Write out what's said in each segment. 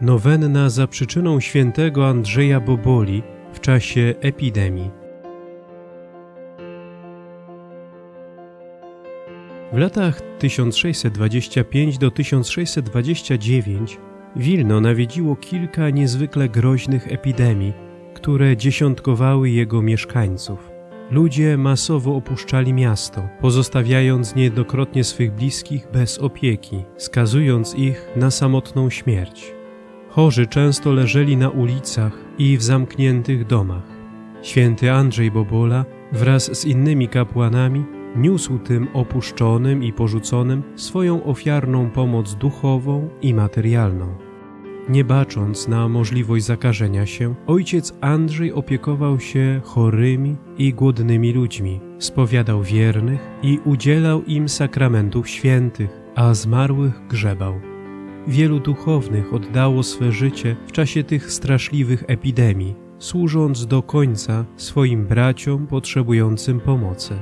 Nowenna za przyczyną świętego Andrzeja Boboli w czasie epidemii. W latach 1625 do 1629 Wilno nawiedziło kilka niezwykle groźnych epidemii, które dziesiątkowały jego mieszkańców. Ludzie masowo opuszczali miasto, pozostawiając niejednokrotnie swych bliskich bez opieki, skazując ich na samotną śmierć. Chorzy często leżeli na ulicach i w zamkniętych domach. Święty Andrzej Bobola wraz z innymi kapłanami niósł tym opuszczonym i porzuconym swoją ofiarną pomoc duchową i materialną. Nie bacząc na możliwość zakażenia się, ojciec Andrzej opiekował się chorymi i głodnymi ludźmi, spowiadał wiernych i udzielał im sakramentów świętych, a zmarłych grzebał. Wielu duchownych oddało swe życie w czasie tych straszliwych epidemii, służąc do końca swoim braciom potrzebującym pomocy.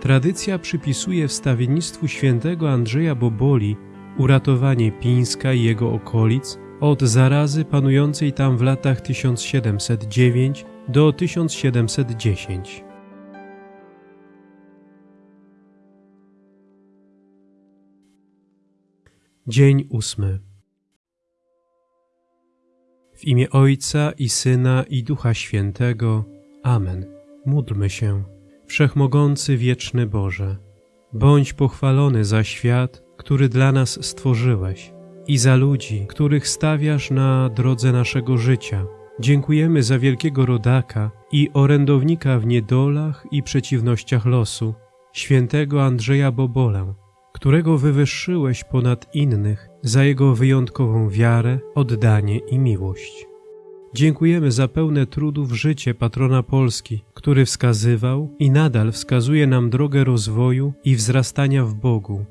Tradycja przypisuje wstawiennictwu świętego Andrzeja Boboli uratowanie Pińska i jego okolic od zarazy panującej tam w latach 1709 do 1710. Dzień ósmy. W imię Ojca i Syna i Ducha Świętego. Amen. Módlmy się. Wszechmogący wieczny Boże, bądź pochwalony za świat, który dla nas stworzyłeś i za ludzi, których stawiasz na drodze naszego życia. Dziękujemy za wielkiego rodaka i orędownika w niedolach i przeciwnościach losu, świętego Andrzeja Bobolę, którego wywyższyłeś ponad innych za jego wyjątkową wiarę, oddanie i miłość. Dziękujemy za pełne trudów życie patrona Polski, który wskazywał i nadal wskazuje nam drogę rozwoju i wzrastania w Bogu.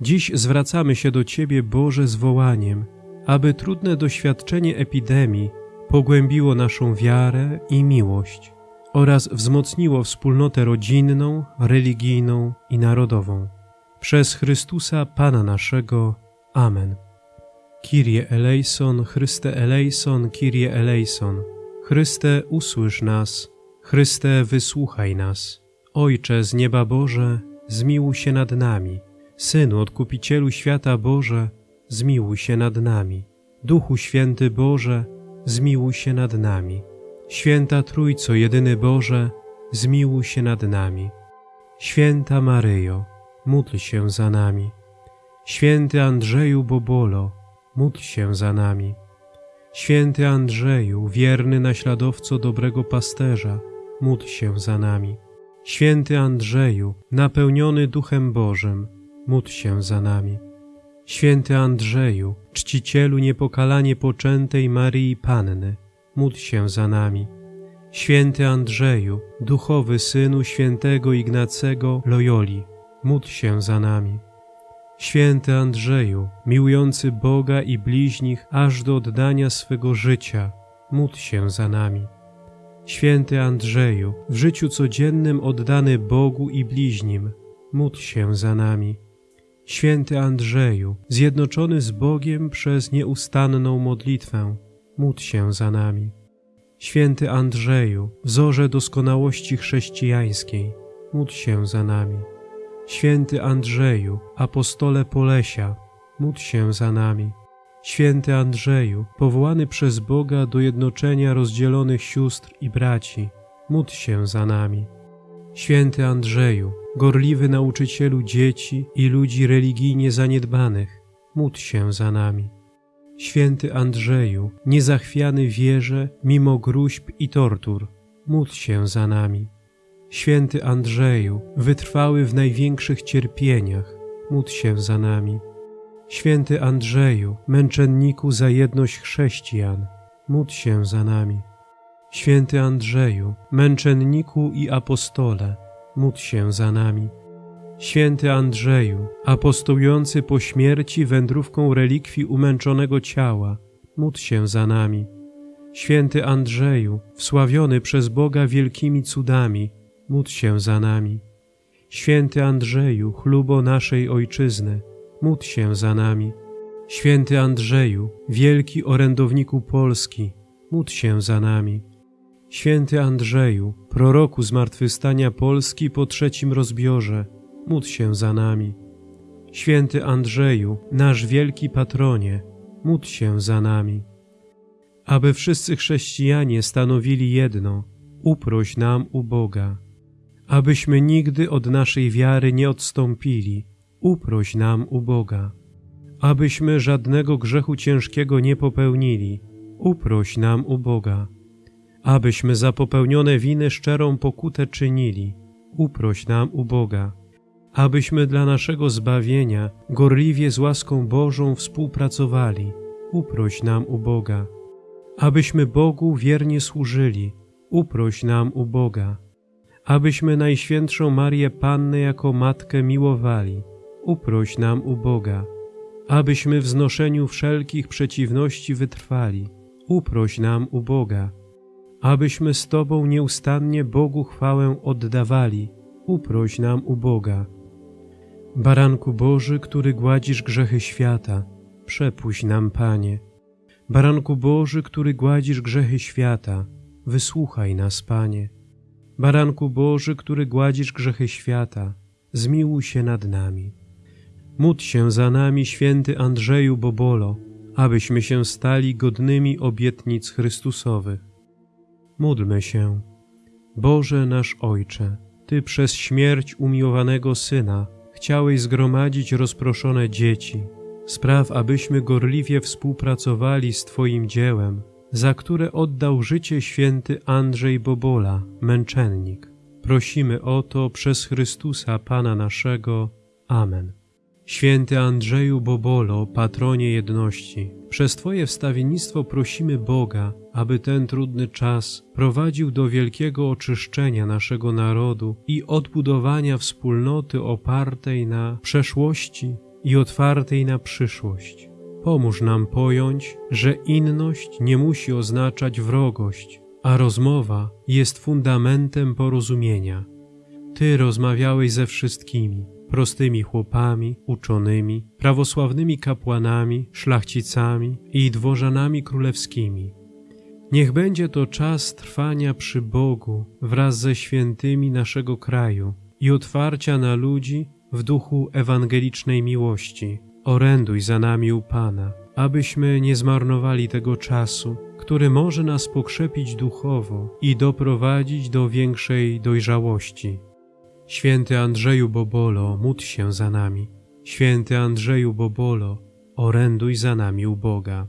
Dziś zwracamy się do Ciebie, Boże, z wołaniem, aby trudne doświadczenie epidemii pogłębiło naszą wiarę i miłość oraz wzmocniło wspólnotę rodzinną, religijną i narodową. Przez Chrystusa Pana naszego. Amen. Kyrie eleison, Chryste eleison, Kyrie eleison. Chryste, usłysz nas. Chryste, wysłuchaj nas. Ojcze z nieba Boże, zmiłuj się nad nami. Synu, Odkupicielu świata Boże, zmiłuj się nad nami. Duchu Święty Boże, zmiłuj się nad nami. Święta Trójco, jedyny Boże, zmiłuj się nad nami. Święta Maryjo, módl się za nami. Święty Andrzeju Bobolo, módl się za nami. Święty Andrzeju, wierny naśladowco dobrego pasterza, módl się za nami. Święty Andrzeju, napełniony Duchem Bożym, módl się za nami. Święty Andrzeju, czcicielu niepokalanie poczętej Maryi Panny, módl się za nami. Święty Andrzeju, duchowy synu świętego Ignacego Loyoli, módl się za nami. Święty Andrzeju, miłujący Boga i bliźnich aż do oddania swego życia, módl się za nami. Święty Andrzeju, w życiu codziennym oddany Bogu i bliźnim, módl się za nami. Święty Andrzeju, zjednoczony z Bogiem przez nieustanną modlitwę, módl się za nami. Święty Andrzeju, wzorze doskonałości chrześcijańskiej, módl się za nami. Święty Andrzeju, apostole Polesia, módl się za nami. Święty Andrzeju, powołany przez Boga do jednoczenia rozdzielonych sióstr i braci, módl się za nami. Święty Andrzeju, gorliwy nauczycielu dzieci i ludzi religijnie zaniedbanych, módl się za nami. Święty Andrzeju, niezachwiany wierze mimo gruźb i tortur, módl się za nami. Święty Andrzeju, wytrwały w największych cierpieniach, módl się za nami. Święty Andrzeju, męczenniku za jedność chrześcijan, módl się za nami. Święty Andrzeju, męczenniku i apostole, módl się za nami. Święty Andrzeju, apostołujący po śmierci wędrówką relikwii umęczonego ciała, módl się za nami. Święty Andrzeju, wsławiony przez Boga wielkimi cudami, módl się za nami. Święty Andrzeju, chlubo naszej Ojczyzny, módl się za nami. Święty Andrzeju, wielki orędowniku Polski, módl się za nami. Święty Andrzeju, proroku zmartwychwstania Polski po trzecim rozbiorze, módl się za nami. Święty Andrzeju, nasz wielki patronie, módl się za nami. Aby wszyscy chrześcijanie stanowili jedno, uproś nam u Boga. Abyśmy nigdy od naszej wiary nie odstąpili, uproś nam u Boga. Abyśmy żadnego grzechu ciężkiego nie popełnili, uproś nam u Boga. Abyśmy za popełnione winy szczerą pokutę czynili, uproś nam u Boga. Abyśmy dla naszego zbawienia gorliwie z łaską Bożą współpracowali, uproś nam u Boga. Abyśmy Bogu wiernie służyli, uproś nam u Boga. Abyśmy Najświętszą Marię Pannę jako Matkę miłowali, uproś nam u Boga. Abyśmy w znoszeniu wszelkich przeciwności wytrwali, uproś nam u Boga. Abyśmy z Tobą nieustannie Bogu chwałę oddawali, uproś nam u Boga. Baranku Boży, który gładzisz grzechy świata, przepuść nam, Panie. Baranku Boży, który gładzisz grzechy świata, wysłuchaj nas, Panie. Baranku Boży, który gładzisz grzechy świata, zmiłuj się nad nami. Módl się za nami, święty Andrzeju Bobolo, abyśmy się stali godnymi obietnic Chrystusowych. Módlmy się. Boże nasz Ojcze, Ty przez śmierć umiłowanego Syna chciałeś zgromadzić rozproszone dzieci. Spraw, abyśmy gorliwie współpracowali z Twoim dziełem, za które oddał życie święty Andrzej Bobola, męczennik. Prosimy o to przez Chrystusa Pana naszego. Amen. Święty Andrzeju Bobolo, patronie jedności, przez Twoje wstawiennictwo prosimy Boga, aby ten trudny czas prowadził do wielkiego oczyszczenia naszego narodu i odbudowania wspólnoty opartej na przeszłości i otwartej na przyszłość. Pomóż nam pojąć, że inność nie musi oznaczać wrogość, a rozmowa jest fundamentem porozumienia. Ty rozmawiałeś ze wszystkimi, prostymi chłopami, uczonymi, prawosławnymi kapłanami, szlachcicami i dworzanami królewskimi. Niech będzie to czas trwania przy Bogu wraz ze świętymi naszego kraju i otwarcia na ludzi w duchu ewangelicznej miłości. Oręduj za nami u Pana, abyśmy nie zmarnowali tego czasu, który może nas pokrzepić duchowo i doprowadzić do większej dojrzałości. Święty Andrzeju Bobolo, módl się za nami. Święty Andrzeju Bobolo, oręduj za nami u Boga.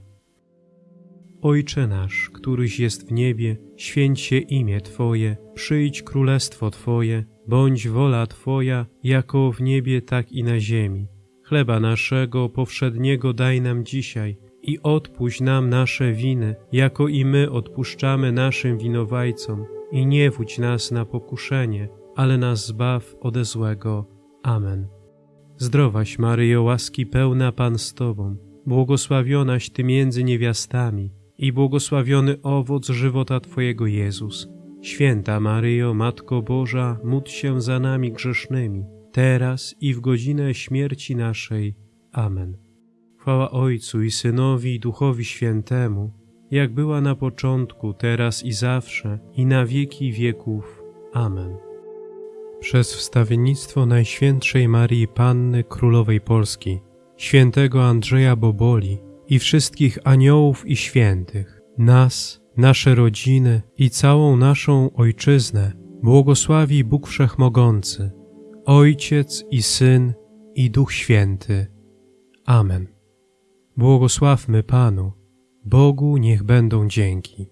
Ojcze nasz, któryś jest w niebie, święć się imię Twoje, przyjdź królestwo Twoje, bądź wola Twoja, jako w niebie, tak i na ziemi. Chleba naszego powszedniego daj nam dzisiaj i odpuść nam nasze winy, jako i my odpuszczamy naszym winowajcom. I nie wódź nas na pokuszenie, ale nas zbaw ode złego. Amen. Zdrowaś Maryjo, łaski pełna Pan z Tobą, błogosławionaś Ty między niewiastami i błogosławiony owoc żywota Twojego Jezus. Święta Maryjo, Matko Boża, módl się za nami grzesznymi, teraz i w godzinę śmierci naszej. Amen. Chwała Ojcu i Synowi i Duchowi Świętemu, jak była na początku, teraz i zawsze, i na wieki wieków. Amen. Przez wstawiennictwo Najświętszej Marii Panny Królowej Polski, świętego Andrzeja Boboli i wszystkich aniołów i świętych, nas, nasze rodziny i całą naszą Ojczyznę błogosławi Bóg Wszechmogący, Ojciec i Syn i Duch Święty. Amen. Błogosławmy Panu, Bogu niech będą dzięki.